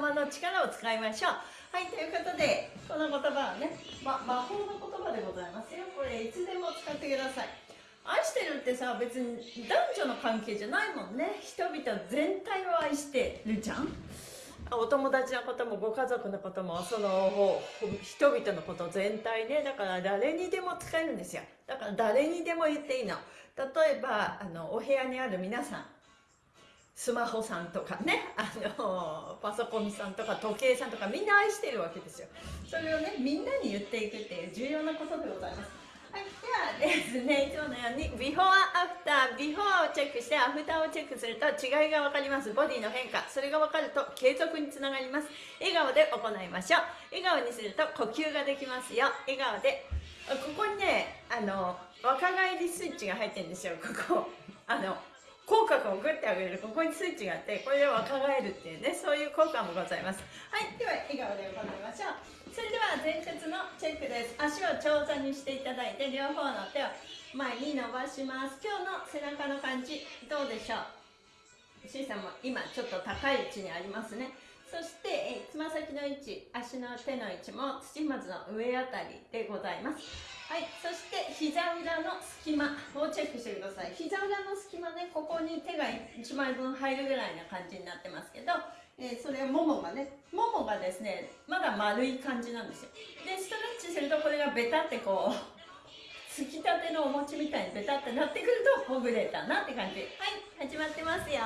ます言霊の力を使いましょう。はいということでこの言葉はね、ま、魔法の言葉でございますよ。これいつでも使ってください。愛してるってさ別に男女の関係じゃないもんね。人々全体を愛してるじゃん。お友達のこともご家族のこともその人々のこと全体ね。だから誰にでも使えるんですよ。だから誰にでも言っていいの。例えばあのお部屋にある皆さん。スマホさんとかねあのパソコンさんとか時計さんとかみんな愛してるわけですよそれをねみんなに言っていくっていう重要なことでございますはい、ではですね、いつものようにビフォーアフター、ビフォーをチェックしてアフターをチェックすると違いが分かります。ボディの変化、それが分かると継続につながります。笑顔で行いましょう。笑顔にすると呼吸ができますよ。笑顔で。ここにね、あの、若返りスイッチが入ってるんですよ、ここ。あの、口角をグッて上げる。ここにスイッチがあってこれで若返るっていうねそういう効果もございます。はいでは笑顔で行いましょう。それでは前屈のチェックです。足を長座にしていただいて両方の手を前に伸ばします。今日の背中の感じどうでしょう？C さんも今ちょっと高い位置にありますね。そしてつま先の位置足の手の位置も土踏まずの上あたりでございます。はいそして膝裏の隙間をチェックしてください。膝裏の隙間ねここに手が1枚分入るぐらいな感じになってますけど、えー、それももがねももがですねまだ丸い感じなんですよ。でストレッチするとこれがベタってこうつきたてのお餅みたいにベタってなってくるとほぐれたなって感じ。はい始まってますよ。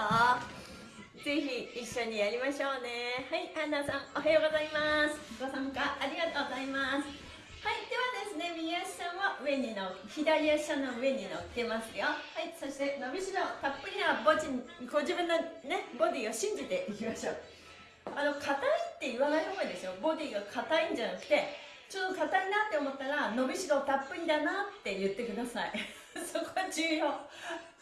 ぜひ一緒にやりましょうね。はいアンナさんおはようございます。ご参加ありがとうございますね右足さんは上にの左足の上に乗っけますよ。はいそして伸びしろたっぷりなボディご自分のねボディを信じていきましょう。あの硬いって言わない方がいいですよ。ボディが硬いんじゃなくてちょっと硬いなって思ったら伸びしろたっぷりだなって言ってください。そこは重要。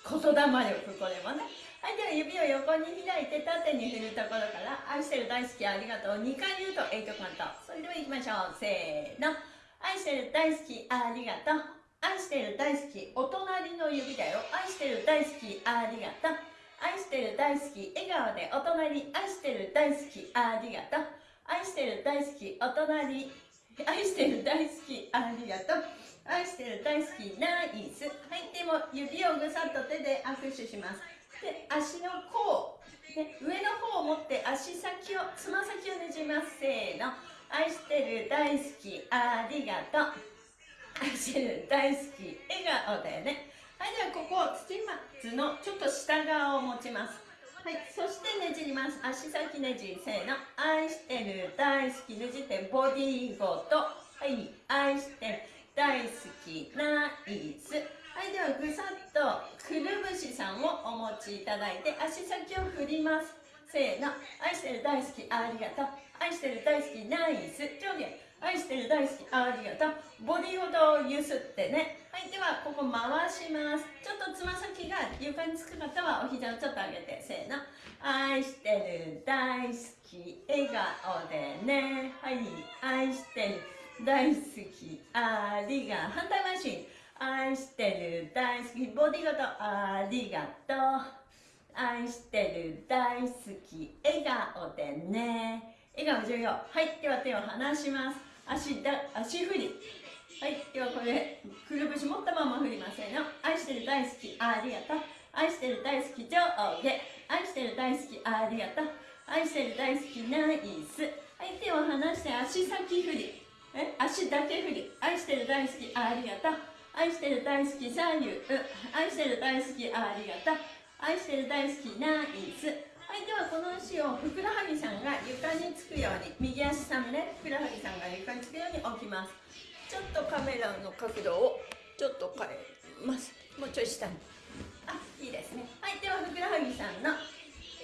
言霊力これもね。はいでは指を横に開いて縦に振るところから愛してる大好きありがとう。2回言うと8カウント。それではいきましょう。せーの。愛してる大好きありがとう。愛してる大好きお隣の指だよ。愛してる大好きありがとう。愛してる大好き笑顔でお隣。愛してる大好きありがとう。愛してる大好きお隣。愛してる大好きありがとう。愛してる大好きナイス。はいでも指をぐさっと手で握手します。で足の甲、ね、上の方を持って足先をつま先をねじます。せーの。愛してる大好きありがとう。愛してる大好き笑顔だよね。はいではここ土松のちょっと下側を持ちます。はいそしてねじります。足先ねじせーの愛してる大好きねじってボディーごとはい愛してる大好きナイスはいではぐさっとくるぶしさんをお持ちいただいて足先を振ります。せーの。愛してる大好きありがとう。愛してる大好きナイス。上下。愛してる大好きありがとう。ボディほどゆすってね。はいではここ回します。ちょっとつま先が床につく方はお膝をちょっと上げて。せーの。愛してる大好き笑顔でね。はい愛してる大好きありが反対回し。愛してる大好きボディごとありがとう。愛してる大好き笑顔でね。笑顔重要。はいでは手を離します。足だ足振り。はいではこれくるぶし持ったまま振りませんよ。愛してる大好きありがとう。愛してる大好き上下愛してる大好きありがとう。愛してる大好きナイス。はい手を離して足先振り。え足だけ振り。愛してる大好きありがとう。愛してる大好き左右。愛してる大好きありがとう。愛してる大好きナイスはいではこの足をふくらはぎさんが床につくように右足さんね。ふくらはぎさんが床につくように置きます。ちょっとカメラの角度をちょっと変えます。もうちょい下に。あいいですね。はいではふくらはぎさんの、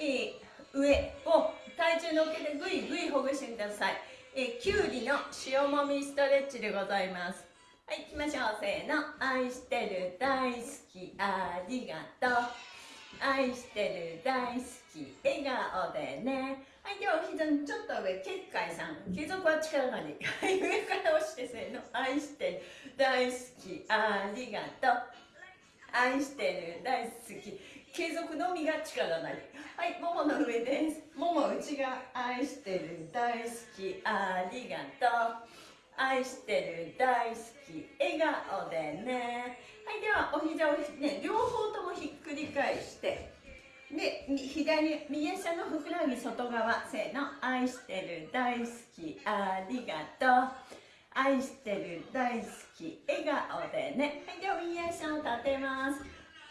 えー、上を体重のっけてぐいぐいほぐしてください、えー、きゅうりの塩もみストレッチでございます。はい行きましょう。せーの。愛してる大好きありがとう。愛してる大好き笑顔でね。はいではお膝にちょっと上結界さん継続は力がにはい上から押してせーの愛してる大好きありがとう。愛してる大好き継続のみが力なりはいももの上です。もも内側愛してる大好きありがとう。愛してる大好き笑顔でね。はいではお膝をね両方ともひっくり返してで左右下のふくらはぎ外側せーの愛してる大好きありがとう。愛してる大好き笑顔でね。はいでは右足を立てます。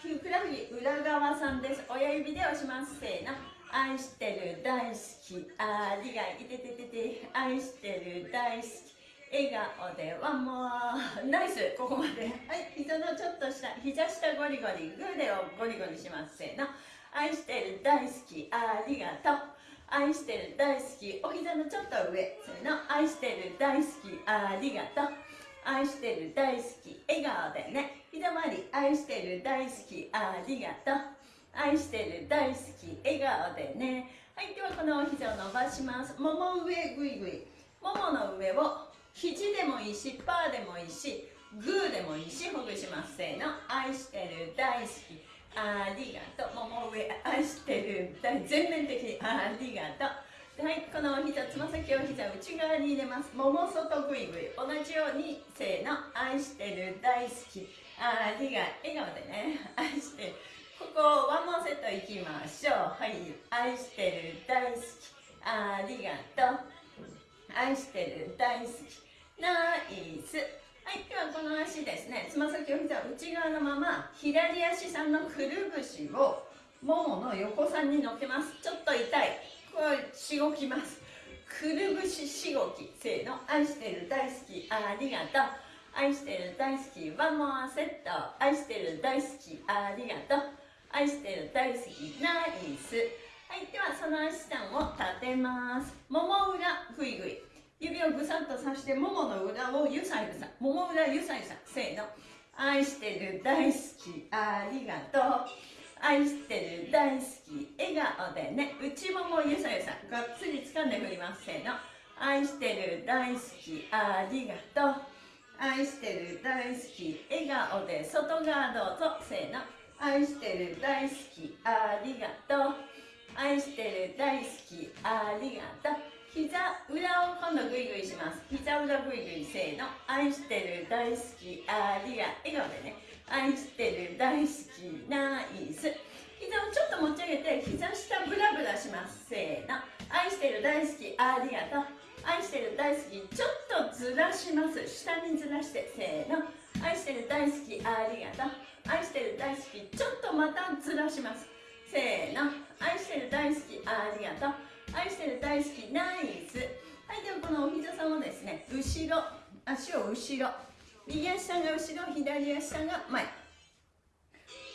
ふくらはぎ裏側さんです。親指で押します。せーの愛してる大好きありがいてててて愛してる大好き。笑顔でワンモア。ナイス。ここまで。はい。膝のちょっと下膝下ゴリゴリグーでをゴリゴリします。せーの。愛してる大好きありがとう愛してる大好き。お膝のちょっと上。せーの。愛してる大好きありがとう。愛してる大好き笑顔でね膝周り愛してる大好きありがとう。愛してる大好き笑顔でね。はいではこのお膝を伸ばします。もも上ぐいぐい。ももの上を肘でもいいしパーでもいいしグーでもいいしほぐしますせーの。愛してる大好き。ありがとう。もも上愛してる全面的にありがとう。はいこのお膝つま先を膝内側に入れます。もも外ぐいぐい同じようにせーの。愛してる大好き。ありがとう。笑顔でね。愛してる。ここワンモンセットいきましょう。はい。愛してる大好き。ありがとう。愛してる大好きナイス。はいではこの足ですね。つま先を膝内側のまま左足さんのくるぶしをももの横さんに乗っけます。ちょっと痛い。これしごきます。くるぶししごきせーの。愛してる大好きありがとう。愛してる大好きワンモアセット。愛してる大好きありがとう。愛してる大好きナイス。はいではその足さんを立てます。もも裏ぐいぐい。指をぐさっとさしてももの裏をゆさゆさ。もも裏ゆさゆさ。せーの。愛してる大好き。ありがとう。愛してる大好き。笑顔でね。内ももゆさゆさ。がっつり掴んで振ります。せーの。愛してる大好き。ありがとう。愛してる大好き。笑顔で外側どうぞ。せーの。愛してる大好き。ありがとう。愛してる大好きありがとう。膝裏を今度グイグイします。膝裏グイグイせーの。愛してる大好きありが笑顔でね。愛してる大好きナイス。膝をちょっと持ち上げて膝下ブラブラします。せーの。愛してる大好きありがとう。愛してる大好きちょっとずらします。下にずらして。せーの。愛してる大好きありがとう。愛してる大好きちょっとまたずらします。せーの。愛してる大好きあありがとう。愛してる大好きナイス。はいではこのお膝さんをですね後ろ足を後ろ右足さんが後ろ左足さんが前。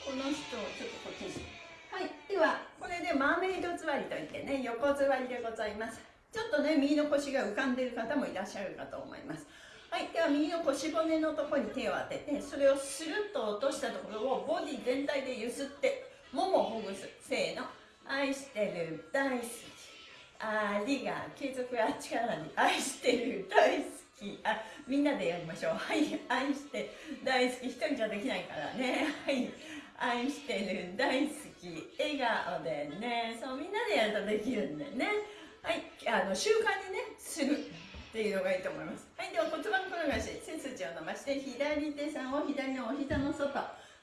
この人をちょっとこっちにはいではこれでマーメイド座りといってね横座りでございます。ちょっとね右の腰が浮かんでいる方もいらっしゃるかと思います。はいでは右の腰骨のところに手を当ててそれをスルッと落としたところをボディ全体でゆすってももをほぐす。せーの。愛してる大好き。ありが継続は力に。愛してる大好き。あみんなでやりましょう。はい愛して大好き一人じゃできないからね。はい。愛してる大好き。笑顔でね。そうみんなでやるとできるんでね。はい。あの習慣にねするっていうのがいいと思います。はい。では骨盤転がし背筋を伸ばして左手さんを左のお膝の外。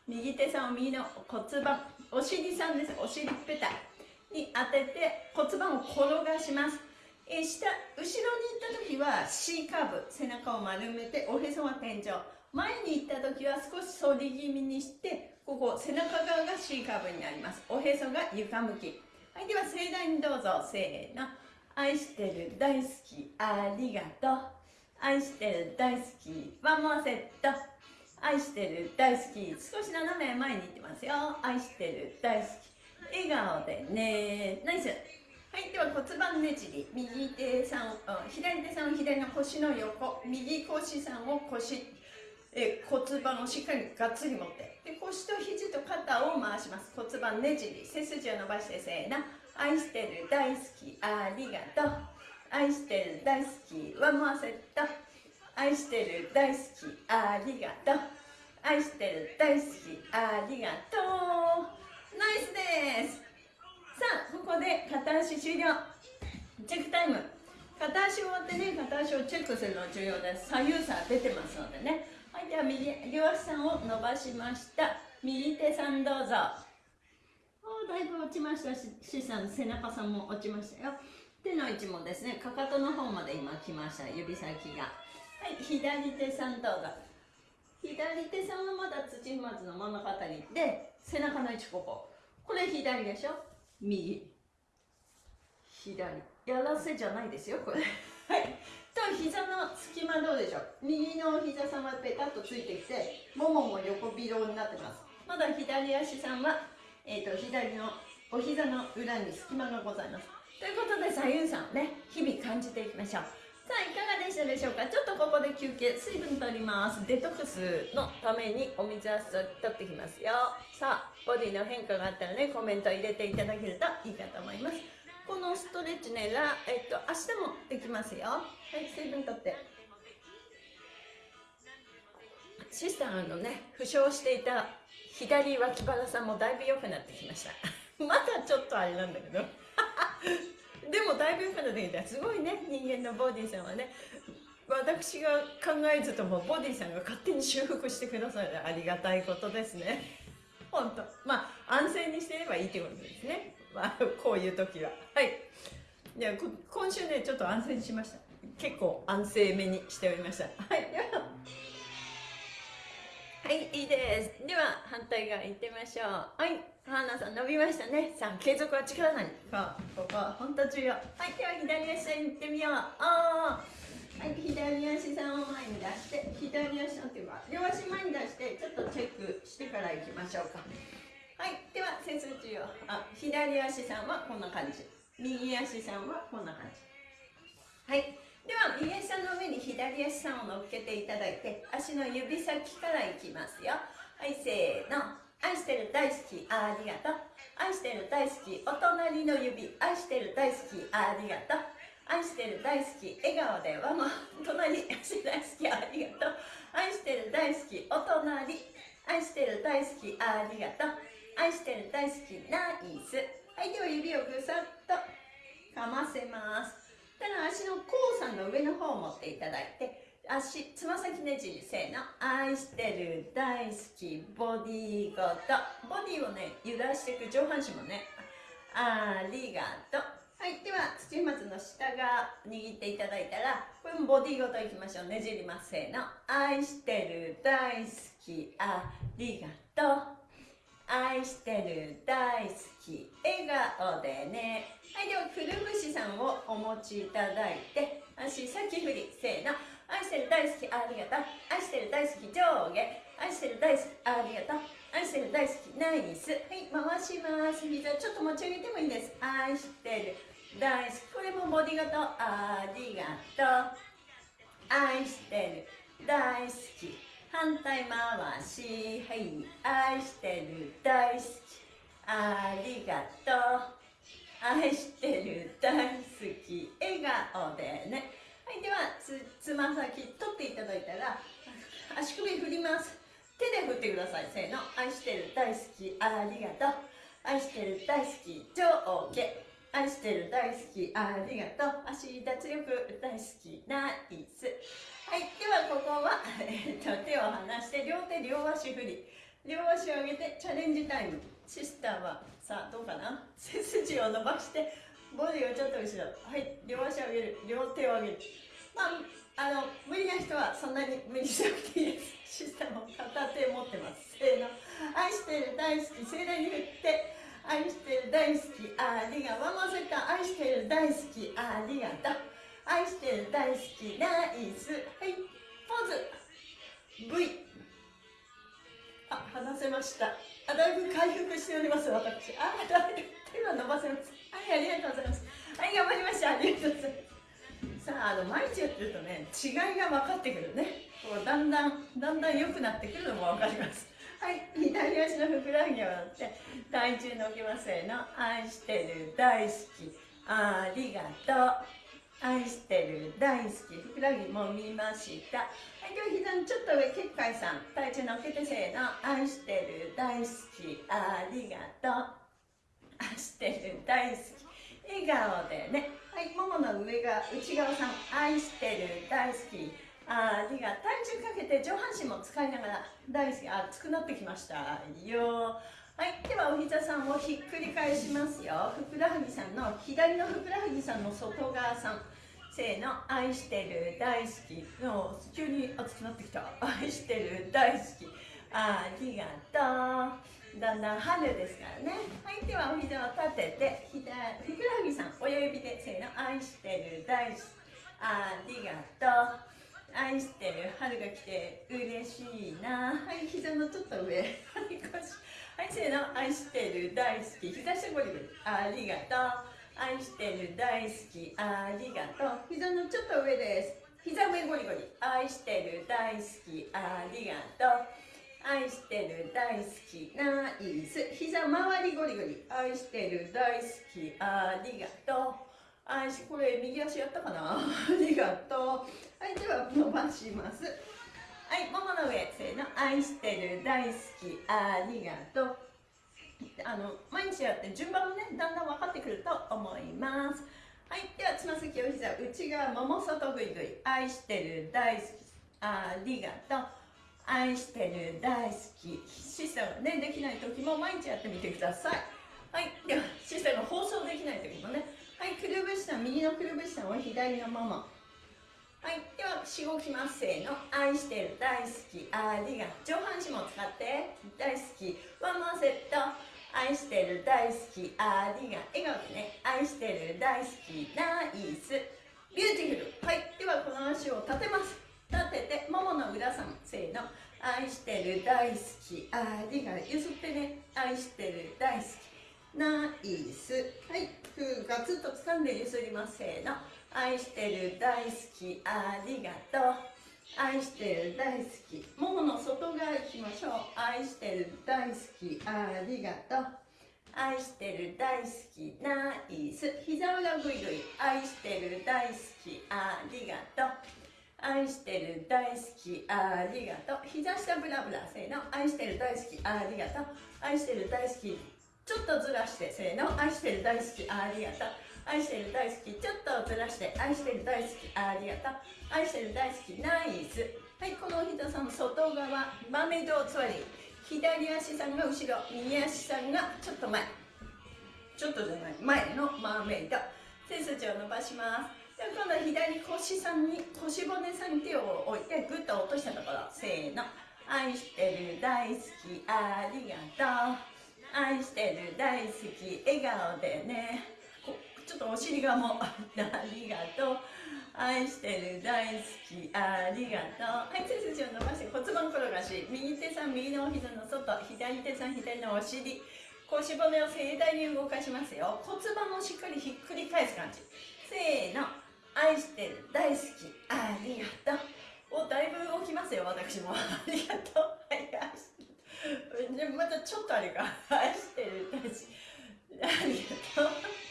右手さんを右の骨盤。お尻さんです。お尻ペタ。に当てて骨盤を転がします、え、下後ろに行った時は C カーブ背中を丸めておへそは天井。前に行った時は少し反り気味にしてここ背中側が C カーブになります。おへそが床向き。はいでは盛大にどうぞ。せーの。愛してる大好きありがとう。愛してる大好きワンモアセット。愛してる大好き。少し斜め前に行ってますよ。愛してる大好き。笑顔でね。ナイスはいでは骨盤ねじり。右手さん左手さんを左の腰の横。右腰さんを腰え骨盤をしっかりがっつり持って。で腰と肘と肩を回します。骨盤ねじり。背筋を伸ばしてせーの。愛してる大好きありがとう。愛してる大好きワンモアセット愛してる大好きありがとう。愛してる大好きありがとう。ナイスです。さあここで片足終了。チェックタイム。片足終わってね片足をチェックするの重要です。左右差出てますのでね。はいでは右両足さんを伸ばしました。右手さんどうぞ。おだいぶ落ちましたししさん背中さんも落ちましたよ。手の位置もですねかかとの方まで今来ました。指先が。はい左手さんどうぞ。左手さんはまだ土踏まずの真ん中あたりで背中の位置ここ。これ左でしょ？右。左。やらせじゃないですよこれ。はい。と膝の隙間どうでしょう？右の膝さんはペタッとついてきてももも横広になってます。まだ左足さんは、えーと、と左のお膝の裏に隙間がございます。ということで左右さんね日々感じていきましょう。さあいかがでしたでしょうか？ちょっとここで休憩水分取ります。デトックスのためにお水は取ってきますよ。さあボディの変化があったらねコメント入れていただけるといいかと思います。このストレッチねら、えっと、明日もできますよ。はい水分取って。シスターのね負傷していた左脇腹さんもだいぶ良くなってきました。まだちょっとあれなんだけど。でもだいぶ良くなってきた。すごいね人間のボディさんはね。私が考えずともボディさんが勝手に修復してくださるありがたいことですね。本当。まあ安静にしてればいいってことですね。まあこういう時は。はい。いや今週ねちょっと安静にしました。結構安静めにしておりました。はい。で ははいいいです。では反対側行ってみましょう。はい。花さん伸びましたね。さあ継続は力なり。ここは本当重要。はい。では左足さん行ってみよう。あはい左足さんを前に出して左足さんっていうか両足前に出してちょっとチェックしてから行きましょうか。はいでは背筋をあ左足さんはこんな感じ。右足さんはこんな感じ。はいでは右足さんの上に左足さんを乗っけていただいて足の指先からいきますよ。はいせーの。愛してる大好きありがとう。愛してる大好きお隣の指愛してる大好きありがとう。愛してる大好き笑顔でわも隣愛し大好きありがとう。愛してる大好きお隣愛してる大好きありがとう。愛してる大好きナイス。はいでは指をぐさっと。かませます。ただ足の甲さんの上の方を持っていただいて足つま先ねじりせーの。愛してる大好きボディーごと。ボディーをね揺らしていく上半身もねありがとう。はいでは土踏まずの下が握っていただいたらこれもボディごといきましょうねじります。せーの。愛してる大好きありがとう。愛してる大好き笑顔でね。はいではくるぶしさんをお持ちいただいて足先振りせーの。愛してる大好きありがとう。愛してる大好き上下。愛してる大好きありがとう。愛してる大好きナイス。はい回します。膝ちょっと持ち上げてもいいです。愛してる大好き。これもボディ型ありがとう愛してる大好き。反対回しはい愛してる大好き。ありがとう愛してる大好き。笑顔でねはいではつつま先取っていただいたら足首振ります手で振ってくださいせーの愛してる大好き。ありがとう愛してる大好き。上下愛してる大好き。ありがとう。足脱力大好き。ナイス。はいではここは、えー、と手を離して両手両足振り。両足を上げてチャレンジタイム。シスターはさあどうかな？背筋を伸ばしてボディをちょっと後ろ。はい両足を上げる。両手を上げる。まああの無理な人はそんなに無理しなくていいです。システム片手持ってます。せーの。愛してる大好き。盛大に振って。愛してる大好きありがとう。ワンマセタ愛してる大好きありがとう。愛してる大好きナイス。はい。ポーズ。V あ話せました。あだいぶ回復しております。私。あだいぶ手は伸ばせます。はいありがとうございます。はい頑張りました。ありがとうございます。さああの毎日やってるとね違いが分かってくるね。こうだんだんだんだん良くなってくるのも分かります。はい左足のふくらはぎを折って体重乗げませーの。愛してる大好き。ありがとう。愛してる大好き。ふくらはぎも見ました。はい今日膝のちょっと上結界さん。体重乗っけてせーの。愛してる大好き。ありがとう。愛してる大好き。笑顔でね。はいももの上が内側さん。愛してる大好き。ありが体重かけて上半身も使いながら大好き。熱くなってきました。よはいではお膝さんをひっくり返しますよ。ふくらはぎさんの左のふくらはぎさんの外側さん。せーの。愛してる。大好き。の急に熱くなってきた。愛してる。大好き。ありがとう。だんだん春ですからね。はいではお膝を立てて左ふくらはぎさん親指でせーの。愛してる。大好き。ありがとう。愛してる春が来て嬉しいな。はい膝のちょっと上。はい腰。はいせーの。愛してる大好き。膝下ゴリゴリありがとう。愛してる大好き。ありがとう。膝のちょっと上です。膝上ゴリゴリ。愛してる大好き。ありがとう愛してる大好き。ナイス。膝周りゴリゴリ。愛してる大好き。ありがとう。愛しこれ右足やったかな？ありがとう。はいでは伸ばします。はいももの上せーの。愛してる大好き。ありがとう。あの毎日やって順番もねだんだん分かってくると思います。はいではつま先お膝内側もも外ぐいぐい。愛してる大好き。ありがとう。愛してる大好き。姿勢がねできない時も毎日やってみてください。はいでは姿勢が放送できない時もねはいくるぶしさん右のくるぶしさんを左のももはいではしごきますせーの。愛してる大好きありが。上半身も使って。大好き one more set 愛してる大好きありが。笑顔でね愛してる大好き Nice。Beautiful。はいではこの足を立てます。立ててももの裏さんせーの。愛してる大好きありが。ゆすってね愛してる大好き。ナイスはい。ふガツッと掴んでゆすりますせーの。愛してる大好きありがとう。愛してる大好き。ももの外側行きましょう。愛してる大好きありがとう。愛してる大好きナイス膝裏ぐいぐい。愛してる大好きありがとう。愛してる大好きありがとう。膝下ブラブラせーの。愛してる大好きありがとう。愛してる大好きちょっとずらしてせーの。愛してる大好きありがとう愛してる大好き。ちょっとずらして愛してる大好きありがとう愛してる大好きナイス。はいこのお膝さんの外側豆胴つわり。左足さんが後ろ。右足さんがちょっと前。ちょっとじゃない。前のマーメイド背筋を伸ばします。で今度は左腰さんに腰骨さんに手を置いてグッと落としたところ。せーの。愛してる大好きありがとう愛してる大好き笑顔でね。ちょっとお尻がもう ありがとう。愛してる大好きありがとう。はい背筋を伸ばして骨盤転がし。右手さん右のお膝の外。左手さん左のお尻。腰骨を盛大に動かしますよ。骨盤をしっかりひっくり返す感じ。せーの。愛してる大好きありがとう。おだいぶ動きますよ私も。ありがとう。はい愛して でまたちょっとあれか愛してる。大好きありがとう。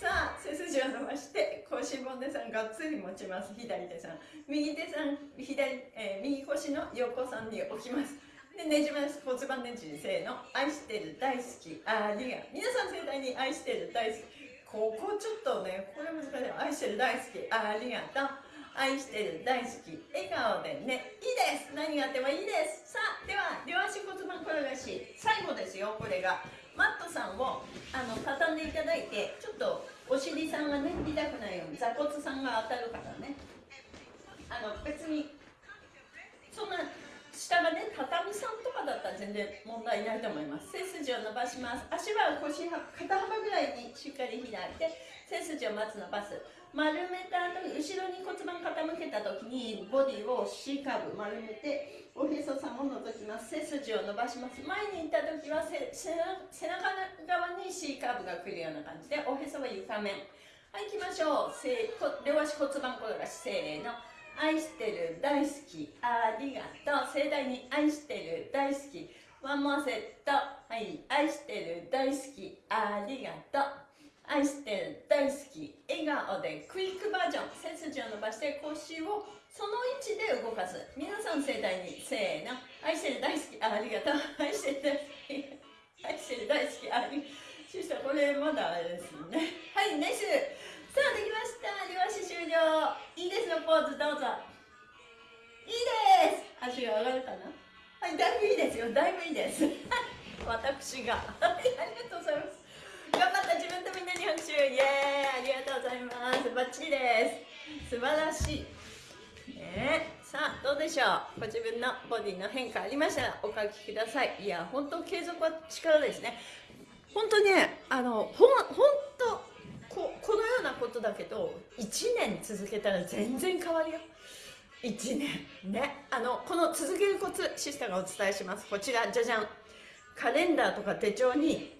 さあ背筋を伸ばして腰骨さんがっつり持ちます。左手さん。右手さん左、えー、右腰の横さんに置きます。でねじます。骨盤ねじせーの。愛してる大好き。ありが皆さん盛大に愛してる大好き。ここちょっとねこれ難しい。愛してる大好き。ありがとう。愛してる大好き笑顔でね。いいです。何があってもいいです。さあでは両足骨盤転がし最後ですよこれが。マットさんをあの畳んでいただいてちょっとお尻さんがね痛くないように座骨さんが当たるからね。あの別にそんな下がね畳さんとかだったら全然問題ないと思います。背筋を伸ばします。足は腰は肩幅ぐらいにしっかり開いて背筋をまず伸ばす丸めた後に後ろに骨盤傾けた時にボディを C カーブ丸めておへそさんを覗きます。背筋を伸ばします。前に行った時は背中側に C カーブが来るような感じでおへそは床面。はい行きましょう。両足骨盤転がしせーの。愛してる大好き。ありがとう。盛大に愛してる大好き。ワンモアセット。はい愛してる大好き。ありがとう。愛してる大好き笑顔でクイックバージョン背筋を伸ばして腰をその位置で動かす。皆さん盛大にせーの。愛してる大好きありがとう愛してる大好き愛してる。大好きありがとうシスターこれまだあれですね。はいナイス。さあできました。両足終了いいですよポーズどうぞいいです。足が上がるかな？はいだいぶいいですよ。だいぶいいです。私が。はいありがとうございます。った自分とみんなに拍手イエーイありがとうございます。バッチリです。素晴らしい。ねさあどうでしょう？ご自分のボディの変化ありました？らお書きください。いや本当継続は力ですね。本当ねあのほん本当ここのようなことだけど1年続けたら全然変わるよ。1年。ねあのこの続けるコツシスターがお伝えします。こちらじゃじゃんカレンダーとか手帳に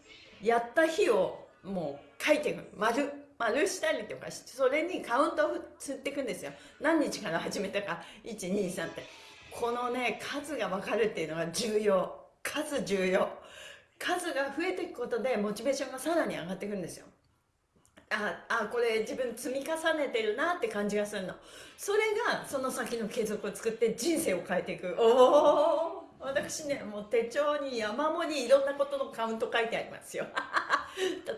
やった日をもう書いていく丸丸したりとかしてそれにカウントを釣っていくんですよ。何日から始めたか。123って。このね数が分かるっていうのが重要。数重要。数が増えていくことでモチベーションがさらに上がっていくんですよ。ああこれ自分積み重ねてるなって感じがするの。それがその先の継続を作って人生を変えていく。おお私ねもう手帳に山盛りいろんなことのカウント書いてありますよ。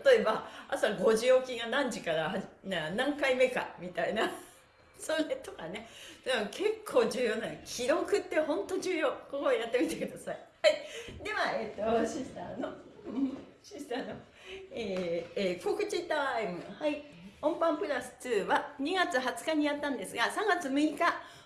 例えば朝5時起きが何時から何回目かみたいな。それとかね。でも結構重要なの。記録って本当重要。ここやってみてください。はい。ではえっ、とシスターの シスターの、えーえー、告知タイム。はい。音パンプラス2は2月20日にやったんですが3月6日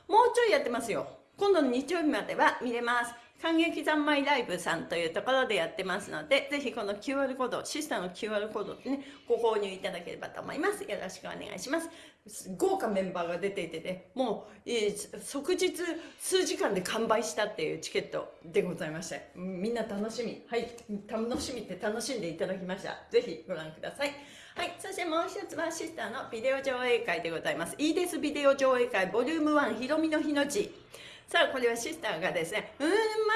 もうちょいやってますよ。今度の日曜日までは見れます感激三昧ライブさんというところでやってますので、ぜひこの QR コード、シスターの QR コードでね、ご購入いただければと思います。よろしくお願いします。豪華メンバーが出ていてね、もう、えー、即日数時間で完売したっていうチケットでございまして、みんな楽しみ、はい、楽しみって楽しんでいただきました。ぜひご覧ください。はい、そしてもう一つはシスターのビデオ上映会でございます。いいですビデオ上映会ボリューム1ひろみの日のち。さあこれはシスターがですねうん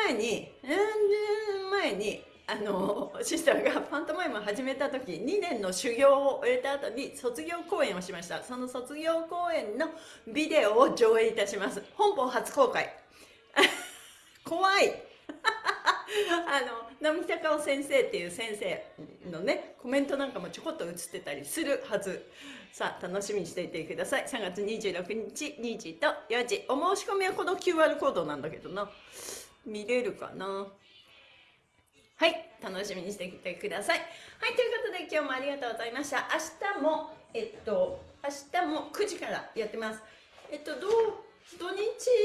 前にうん前にあのシスターがパントマイムを始めた時2年の修行を終えた後に卒業公演をしました。その卒業公演のビデオを上映いたします。本邦初公開。怖 い の並木隆夫先生っていう先生のねコメントなんかもちょこっと映ってたりするはず。さあ楽しみにしていてください。3月26日2時と4時お申し込みはこの QR コードなんだけどな。見れるかな？はい。楽しみにしてきてください。はいということで今日もありがとうございました。明日もえっと明日も9時からやってます。えっとどう土日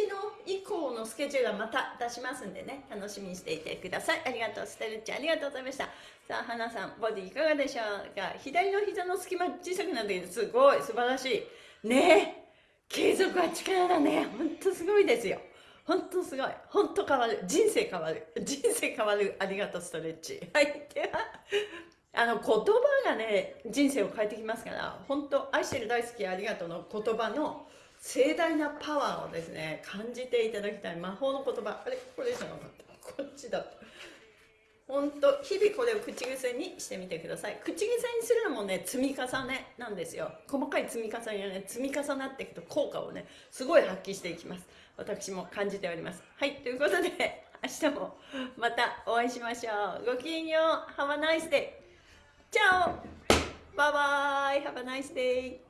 の以降のスケジュールはまた出しますんでね、楽しみにしていてください。ありがとう、ステルッチ、ありがとうございました。さあ、花さん、ボディいかがでしょうか？左の膝の隙間小さくなって。すごい、素晴らしい。ねえ、継続は力だね。ほんとすごいですよ。ほんとすごい。ほんと変わる。人生変わる。人生変わる。ありがとう、ストレッチ。はい。では、あの、言葉がね、人生を変えてきますから、本当愛してる大好きありがとうの言葉の、盛大なパワーをですね感じていただきたい魔法の言葉。あれこれじゃなかった。こっちだった。本当日々これを口癖にしてみてください。口癖にするのもね積み重ねなんですよ。細かい積み重ねがね積み重なっていくと効果をねすごい発揮していきます。私も感じております。はいということで 明日もまたお会いしましょう。ごきげんよう。Have a nice day チャオ。バイバイ。Have a nice day